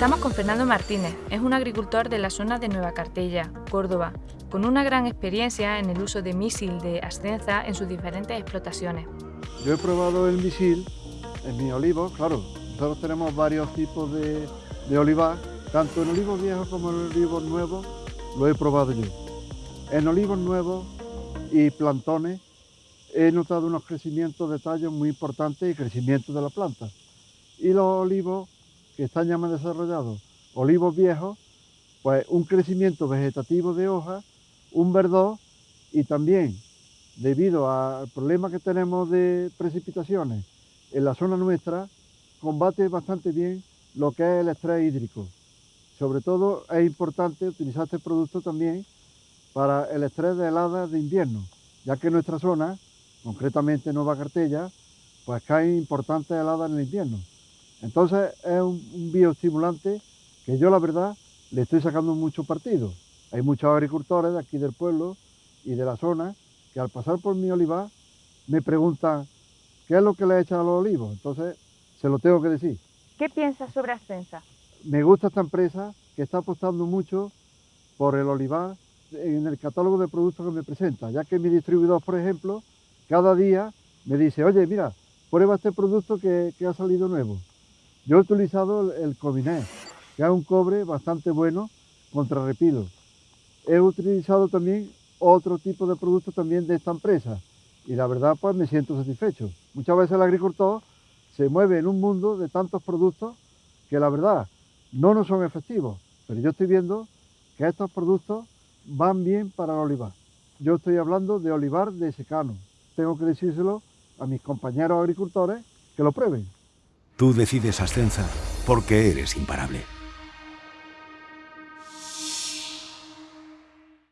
Fernando Martínez es un agricultor de la zona de Nueva Cartella, Córdoba, con una gran experiencia en el uso de misil de ascenza en sus diferentes explotaciones. Yo he probado el misil en mi olivo, claro, nosotros tenemos varios tipos de, de olivar, tanto en olivos viejos como en olivos nuevos, lo he probado yo. En olivos nuevos y plantones he notado unos crecimientos de tallos muy importantes y crecimiento de la planta. Y los olivos que están ya más desarrollados, olivos viejos, pues un crecimiento vegetativo de hojas, un verdor y también debido al problema que tenemos de precipitaciones en la zona nuestra, combate bastante bien lo que es el estrés hídrico. Sobre todo es importante utilizar este producto también para el estrés de heladas de invierno, ya que en nuestra zona, concretamente Nueva Cartella, pues caen importantes heladas en el invierno. Entonces es un, bioestimulante que yo la verdad le estoy sacando mucho partido. Hay muchos agricultores de aquí del pueblo y de la zona que al pasar por mi olivar me preguntan qué es lo que le he echado a los olivos. Entonces se lo tengo que decir. ¿Qué piensas sobre Ascensa? Me gusta esta empresa que está apostando mucho por el olivar en el catálogo de productos que me presenta, ya que mi distribuidor, por ejemplo, cada día me dice, oye, mira, prueba este producto que, ha salido nuevo. Yo he utilizado el, el Cominé, que es un cobre bastante bueno contra repilo. He utilizado también otro tipo de productos también de esta empresa y la verdad pues me siento satisfecho. Muchas veces el agricultor se mueve en un mundo de tantos productos que la verdad no nos son efectivos, pero yo estoy viendo que estos productos van bien para el olivar. Yo estoy hablando de olivar de secano. Tengo que decírselo a mis compañeros agricultores que lo prueben. Tú decides Ascensa porque eres imparable.